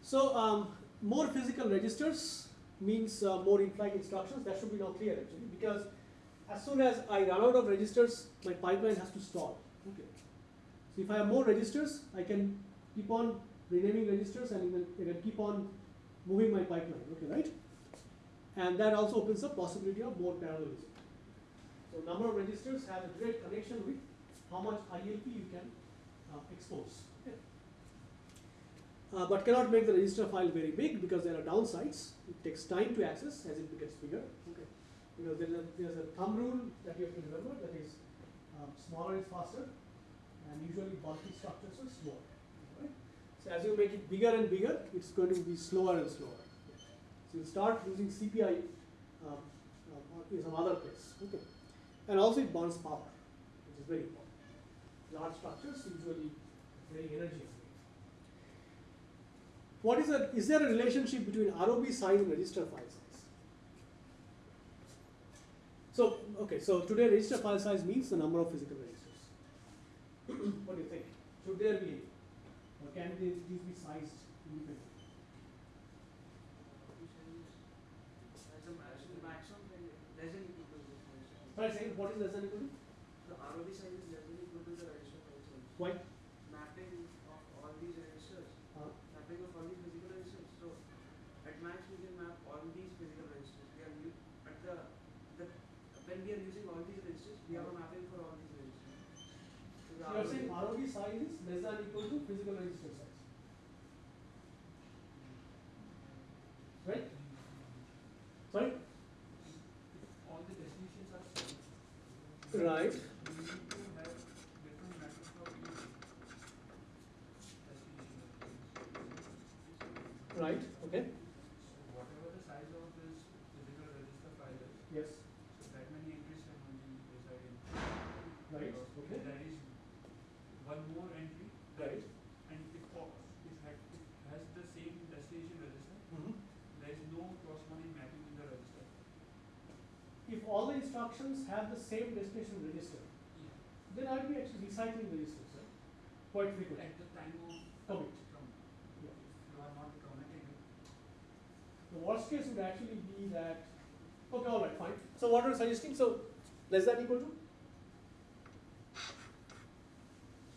So um, more physical registers means uh, more in-flight instructions. That should be now clear actually because as soon as I run out of registers, my pipeline has to stall. Okay. So if I have more registers, I can keep on renaming registers and even can keep on moving my pipeline. Okay, right? And that also opens up possibility of more parallelism. So number of registers has a direct connection with how much ILP you can uh, expose. Okay. Uh, but cannot make the register file very big because there are downsides. It takes time to access as it gets bigger. Okay. Because there's a, there's a thumb rule that you have to remember that is um, smaller is faster and usually bulky structures are slower. So as you make it bigger and bigger, it's going to be slower and slower. So you start using CPI um, uh, in some other place. Okay. And also it burns power, which is very important. Large structures usually very energy. What is a, is there a relationship between ROB size and register file size? So, okay, so today register file size means the number of physical registers. what do you think? Should there be, can they, these be sized independently? As a maximum, maximum can less than equal to this register. Right, saying what is less than equal to? The ROB size is less than equal to the register file size. Why? Mapping of all these registers, Uh, mapping of all these physical registers. So at max we can map all these physical registers. We are at the the when we are using all these registers, we have a mapping for all these registers. So so you are saying ROB size is less than equal to physical register size. Right? Sorry? all the definitions are same, Right. You need to have different methods for each destination. Right. Okay. So whatever the size of this physical register file is, Yes. so that many entries can only reside in. Right. Because Okay. There is one more entry Right. and if, o- if ha- it has the same destination register, Mhm. there is no corresponding mapping in the register. If all the instructions have the same destination register, then I'll be actually recycling the registers, right? Quite frequently. At the time of Commit. from, Yeah. you are not The worst case would actually be that, okay, all right, fine. So what are you suggesting? So less than equal to?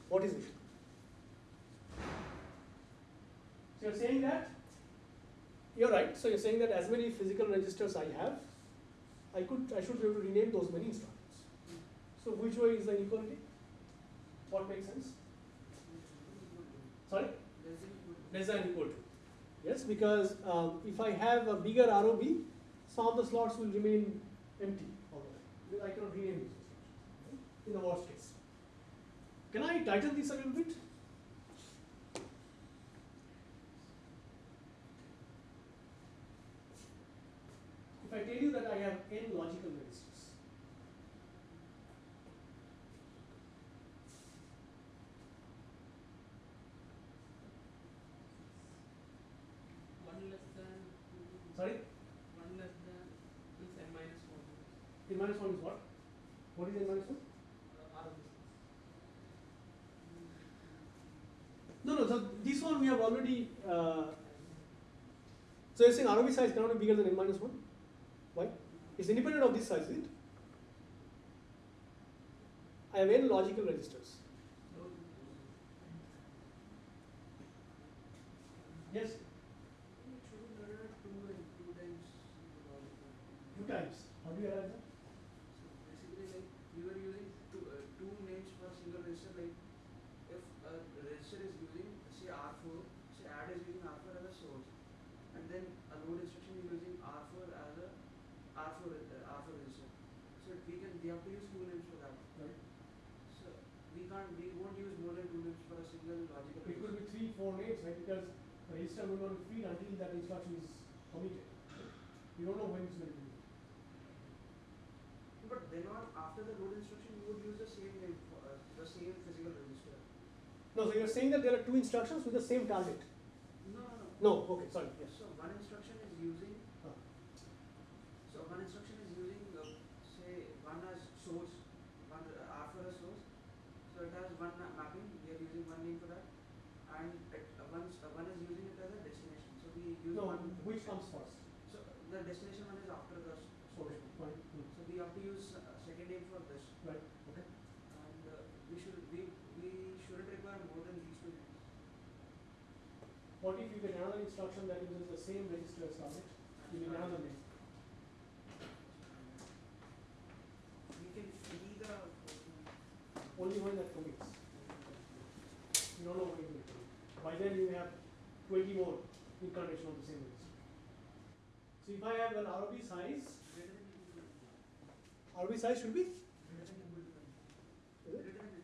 What is it? So you're saying that, you're right, so you're saying that as many physical registers I have, I could, I should be able to rename those many instructions. So which way is the inequality? What makes sense? Sorry? less than equal to. Yes, because um, if I have a bigger ROB, some of the slots will remain empty. I cannot rename these instructions, in the worst case. Can I tighten this a little bit? I tell you that I have n logical registers, One less than. sorry, One less than is n minus one. n minus 1 is what? What is n minus 1? Uh, R of this. No, no, so this one we have already, uh, so you're saying ROB size cannot be bigger than n minus 1? Why? It's independent of this size, is it? I have n logical registers. Yes, It should be done at two times two times. How do you arrive at that? So basically, like we were using two, uh, two names for a single register. Like if a register is using say R4, say add is using R4 as a source, and then a load instruction is using R4 as a R4 re- uh, R4 register. So we can we have to use two names for that. Right. So we can't we won't use more than two names for a single logical It could register. be three, four names, right? Because the register will not be freed until that instruction is committed. You don't know when it's going to be. But then on after the load instruction, you would use the same name for uh, the same physical register. No, so you're saying that there are two instructions with the same target. No, no, no. No, okay, sorry, yes. So one instruction is using. Ah. So one instruction is using, uh, say, one as source, one uh, R for a source. So it has one ma- mapping. We are using one name for that, and it, uh, one s- uh, one is using it as a destination. So we use No, one. which comes first? So the destination one is after the s- source. Okay, one. fine. Hmm. So we have to use uh, second name for this, Right, okay. and uh, we should we we shouldn't require more than these two names. What if you get another instruction that uses the same register as target? You need another name. We can free the Only one that commits. You don't know when it will commit. By then you have twenty more incarnation of the same register. So if I have an ROB size, greater than equal to ROB size should be greater than equal to is it? greater than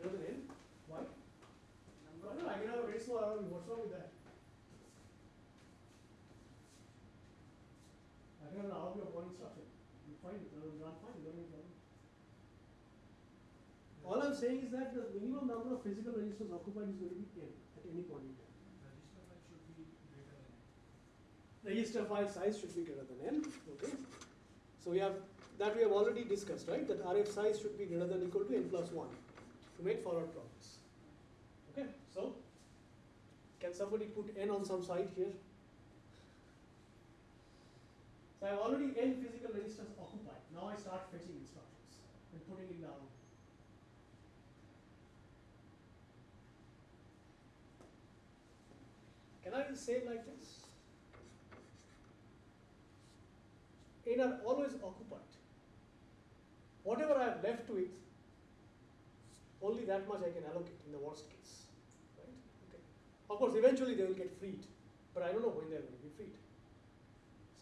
greater than n. Why? I don't know, I can have a very small ROB, what's wrong with that? I can have an ROB of one instruction. You find it, run, run fine, you don't need problem. All I'm saying is that the minimum number of physical registers occupied is going to be n at any point in time. register file should be greater than. n. register file size should be greater than n, okay? So we have, that we have already discussed, right, that RF size should be greater than equal to n plus one to make forward progress. Okay, so, can somebody put n on some site here? So I have already n physical registers occupied, now I start fetching instructions and putting it down. Can I say it like this? N are always occupied. Whatever I have left it, only that much I can allocate in the worst case. Right? Okay. Of course, eventually they will get freed, but I don't know when they are going to be freed.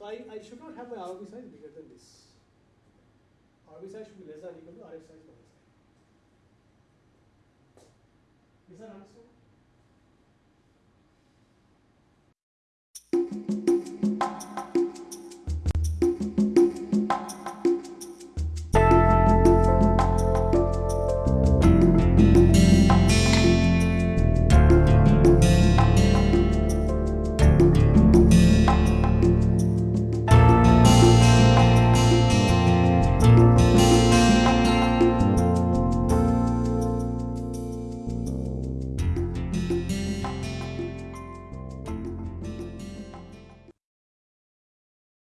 So I, I should not have my ROB size bigger than this. ROB size should be less than or equal to RF size minus. Is that understood?